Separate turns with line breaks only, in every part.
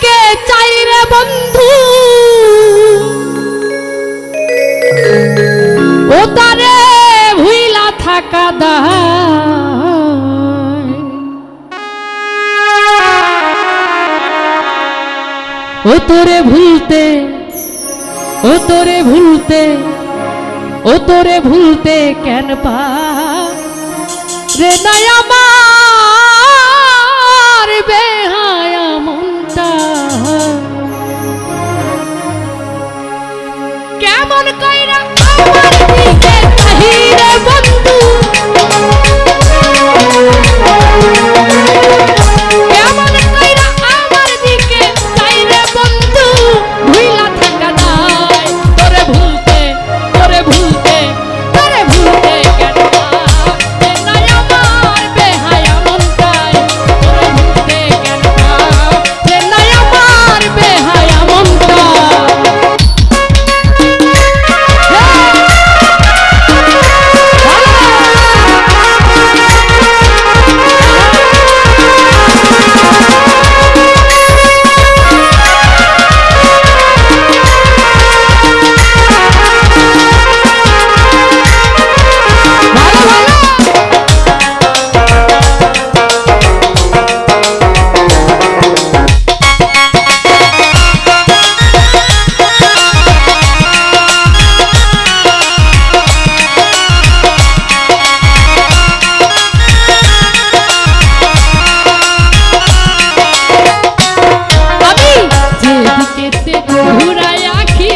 দিকে চাই রে বন্ধু? ও তারে ভুইলা থাকা দায়। ও তোরে ভুলতে, ও তোরে ভুলতে, ও তোরে ভুলতে কেন পা রে নাই আমার फ़ोन कोई ना मार दी के कहीं रे ঘুরাই আঁকি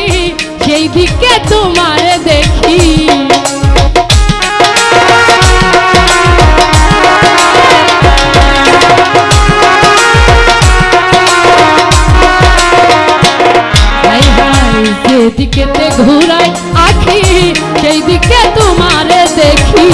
সেই দিকে তোমার ঘুরাই আঁকি সেই দিকে তোমার দেখি।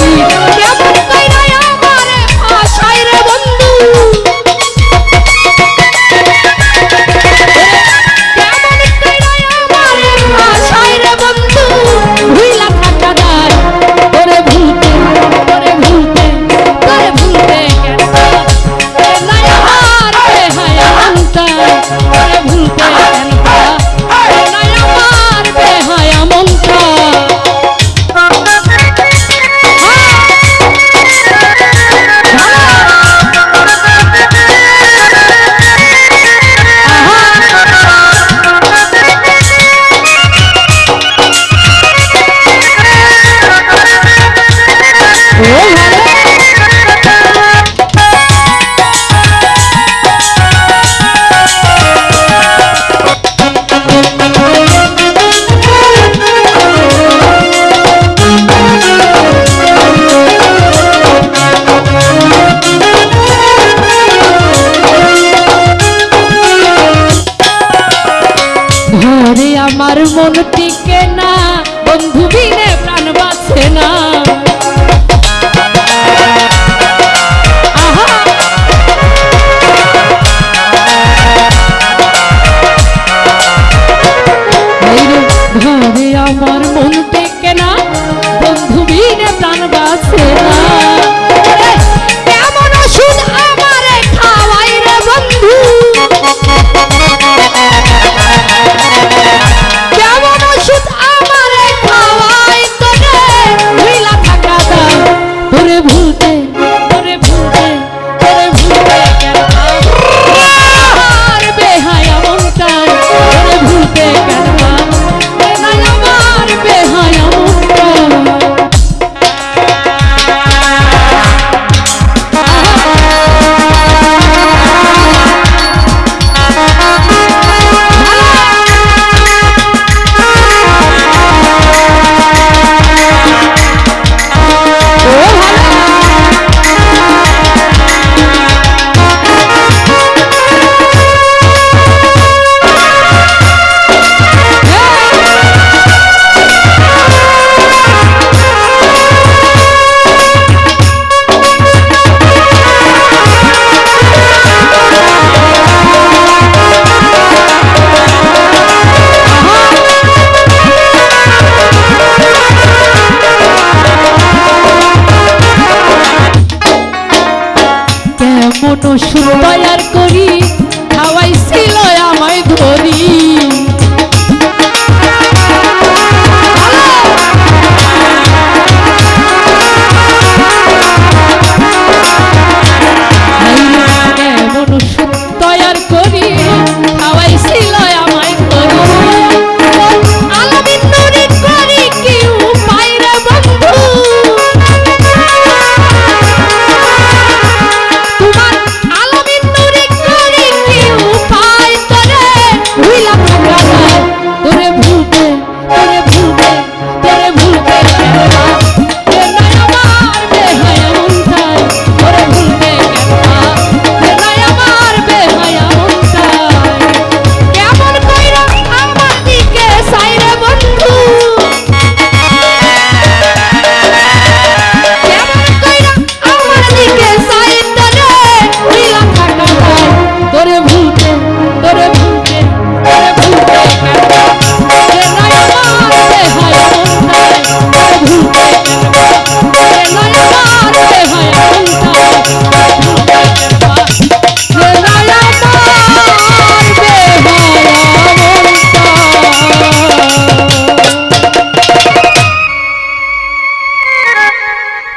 আমার মন টিকে না বন্ধু বিনে প্রাণ বাঁচে না আহা! এই রে, ঘরে আমার মন টিকে না বন্ধু বিনে প্রাণ কেমন সুন্দর